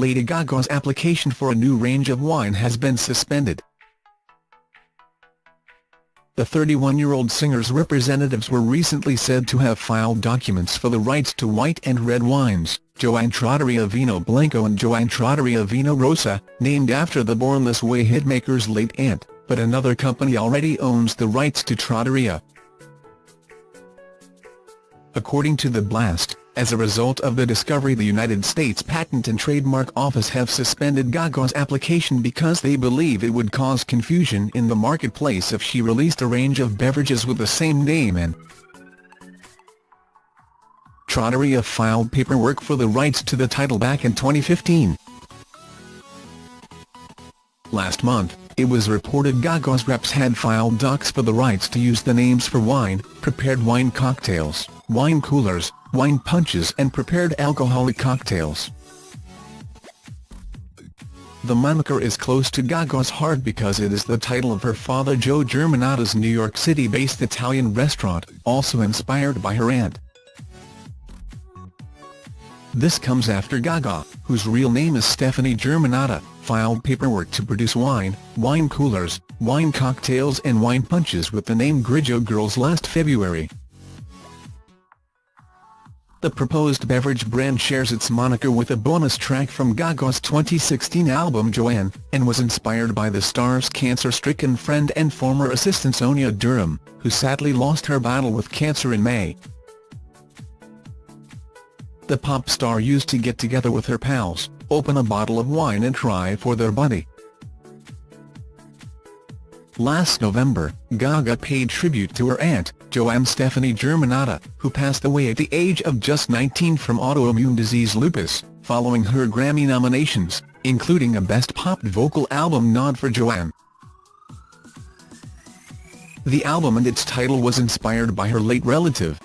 Lady Gaga's application for a new range of wine has been suspended. The 31-year-old singer's representatives were recently said to have filed documents for the rights to white and red wines, Joanne Trattoria Vino Bianco and Joanne Trattoria Vino Rosa, named after the Born This Way hitmaker's late aunt, but another company already owns the rights to Trattoria. According to The Blast, as a result of the discovery the United States Patent and Trademark Office have suspended Gaga's application because they believe it would cause confusion in the marketplace if she released a range of beverages with the same name and Trattoria filed paperwork for the rights to the title back in 2015. Last month, it was reported Gaga's reps had filed docs for the rights to use the names for wine, prepared wine cocktails, wine coolers, wine punches and prepared alcoholic cocktails. The moniker is close to Gaga's heart because it is the title of her father Joe Germanotta's New York City-based Italian restaurant, also inspired by her aunt. This comes after Gaga, whose real name is Stefani Germanotta, filed paperwork to produce wine, wine coolers, wine cocktails and wine punches with the name Grigio Girls last February. The proposed beverage brand shares its moniker with a bonus track from Gaga's 2016 album Joanne, and was inspired by the star's cancer-stricken friend and former assistant Sonja Durham, who sadly lost her battle with cancer in May the pop star used to get together with her pals, open a bottle of wine and try for their buddy. Last November, Gaga paid tribute to her aunt, Joanne Stefani Germanotta, who passed away at the age of just 19 from autoimmune disease lupus, following her Grammy nominations, including a Best Pop Vocal Album nod for Joanne. The album and its title was inspired by her late relative,